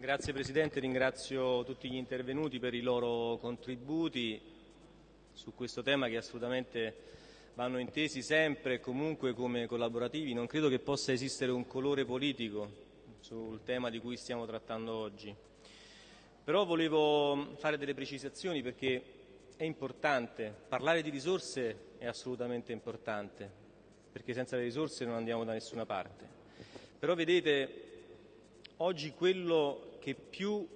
Grazie Presidente, ringrazio tutti gli intervenuti per i loro contributi su questo tema che assolutamente vanno intesi sempre e comunque come collaborativi. Non credo che possa esistere un colore politico sul tema di cui stiamo trattando oggi. Però volevo fare delle precisazioni perché è importante, parlare di risorse è assolutamente importante, perché senza le risorse non andiamo da nessuna parte. Però vedete, oggi quello che più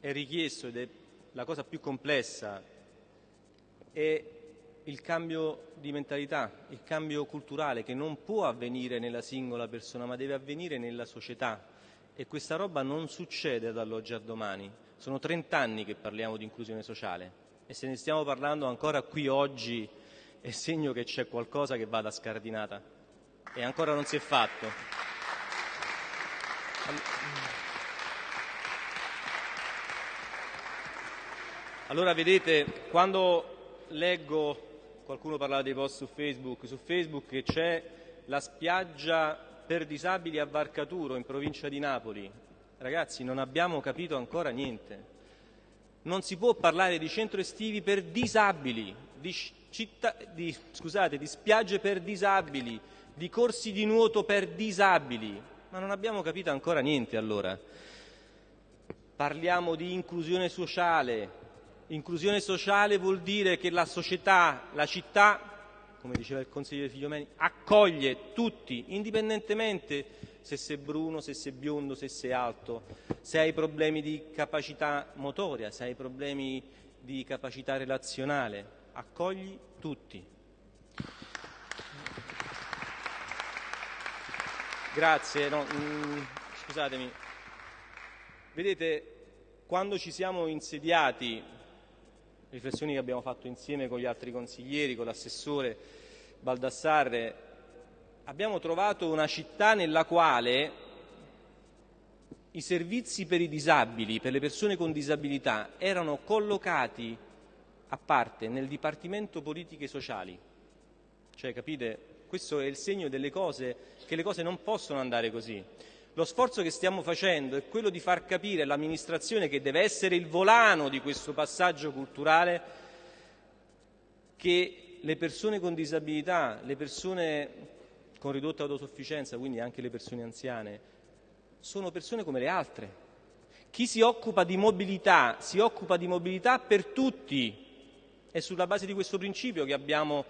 è richiesto ed è la cosa più complessa è il cambio di mentalità, il cambio culturale che non può avvenire nella singola persona ma deve avvenire nella società e questa roba non succede dall'oggi al domani. Sono 30 anni che parliamo di inclusione sociale e se ne stiamo parlando ancora qui oggi è segno che c'è qualcosa che vada scardinata e ancora non si è fatto. Allora vedete, quando leggo, qualcuno parlava dei post su Facebook, su Facebook c'è la spiaggia per disabili a Varcaturo in provincia di Napoli, ragazzi non abbiamo capito ancora niente. Non si può parlare di centro estivi per disabili, di, città, di, scusate, di spiagge per disabili, di corsi di nuoto per disabili, ma non abbiamo capito ancora niente allora. Parliamo di inclusione sociale, Inclusione sociale vuol dire che la società, la città, come diceva il consigliere Figliomeni, accoglie tutti, indipendentemente se sei bruno, se sei biondo, se sei alto, se hai problemi di capacità motoria, se hai problemi di capacità relazionale, accogli tutti. Grazie, no, mm, scusatemi. Vedete, quando ci siamo insediati riflessioni che abbiamo fatto insieme con gli altri consiglieri, con l'assessore Baldassarre, abbiamo trovato una città nella quale i servizi per i disabili, per le persone con disabilità, erano collocati a parte nel Dipartimento Politiche Sociali. Cioè, capite? Questo è il segno delle cose, che le cose non possono andare così. Lo sforzo che stiamo facendo è quello di far capire all'amministrazione, che deve essere il volano di questo passaggio culturale, che le persone con disabilità, le persone con ridotta autosufficienza, quindi anche le persone anziane, sono persone come le altre. Chi si occupa di mobilità si occupa di mobilità per tutti. È sulla base di questo principio che abbiamo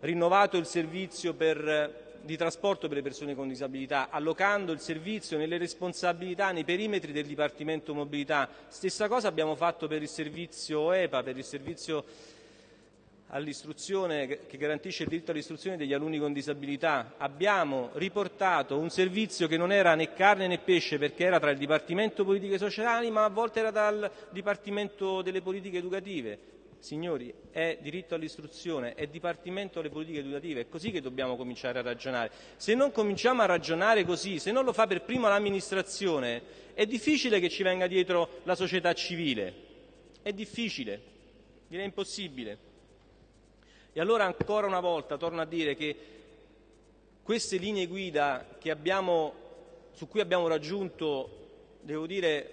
rinnovato il servizio per di trasporto per le persone con disabilità, allocando il servizio nelle responsabilità, nei perimetri del Dipartimento Mobilità. Stessa cosa abbiamo fatto per il servizio EPA, per il servizio all'istruzione che garantisce il diritto all'istruzione degli alunni con disabilità. Abbiamo riportato un servizio che non era né carne né pesce perché era tra il Dipartimento Politiche Sociali ma a volte era dal Dipartimento delle Politiche Educative signori, è diritto all'istruzione, è dipartimento alle politiche educative, è così che dobbiamo cominciare a ragionare. Se non cominciamo a ragionare così, se non lo fa per prima l'amministrazione, è difficile che ci venga dietro la società civile. È difficile, direi impossibile. E allora ancora una volta torno a dire che queste linee guida abbiamo, su cui abbiamo raggiunto, devo dire,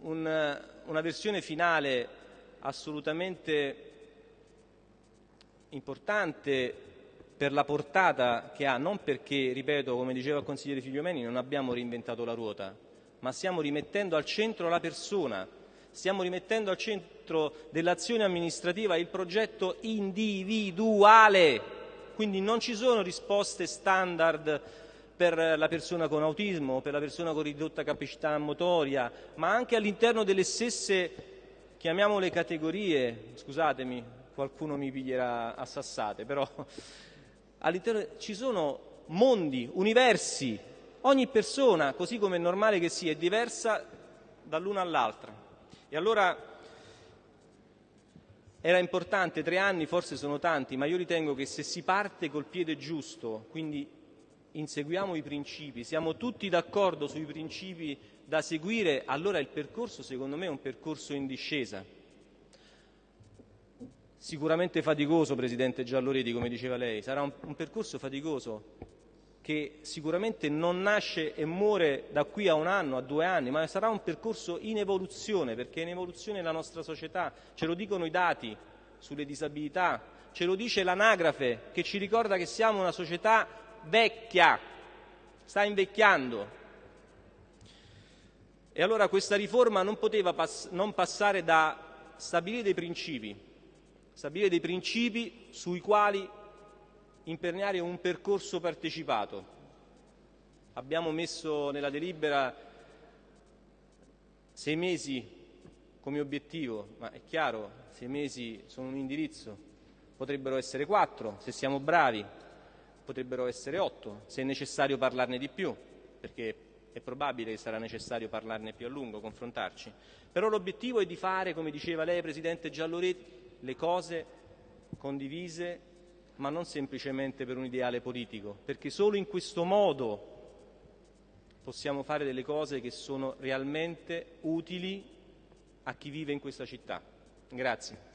un, una versione finale assolutamente importante per la portata che ha, non perché, ripeto, come diceva il consigliere Figliomeni, non abbiamo reinventato la ruota, ma stiamo rimettendo al centro la persona, stiamo rimettendo al centro dell'azione amministrativa il progetto individuale. Quindi non ci sono risposte standard per la persona con autismo, per la persona con ridotta capacità motoria, ma anche all'interno delle stesse chiamiamole categorie, scusatemi, qualcuno mi piglierà a sassate, però ci sono mondi, universi, ogni persona, così come è normale che sia, è diversa dall'una all'altra. E allora era importante, tre anni forse sono tanti, ma io ritengo che se si parte col piede giusto, quindi inseguiamo i principi, siamo tutti d'accordo sui principi da seguire, allora il percorso secondo me è un percorso in discesa. Sicuramente faticoso, Presidente Gialloredi, come diceva lei, sarà un, un percorso faticoso, che sicuramente non nasce e muore da qui a un anno, a due anni, ma sarà un percorso in evoluzione, perché è in evoluzione la nostra società, ce lo dicono i dati sulle disabilità, ce lo dice l'anagrafe che ci ricorda che siamo una società vecchia, sta invecchiando. E allora questa riforma non poteva pass non passare da stabilire dei principi, stabilire dei principi sui quali imperniare un percorso partecipato. Abbiamo messo nella delibera sei mesi come obiettivo, ma è chiaro, sei mesi sono un indirizzo, potrebbero essere quattro se siamo bravi, potrebbero essere otto se è necessario parlarne di più, perché è probabile che sarà necessario parlarne più a lungo, confrontarci. Però l'obiettivo è di fare, come diceva lei, Presidente Gialloretti, le cose condivise ma non semplicemente per un ideale politico, perché solo in questo modo possiamo fare delle cose che sono realmente utili a chi vive in questa città. Grazie.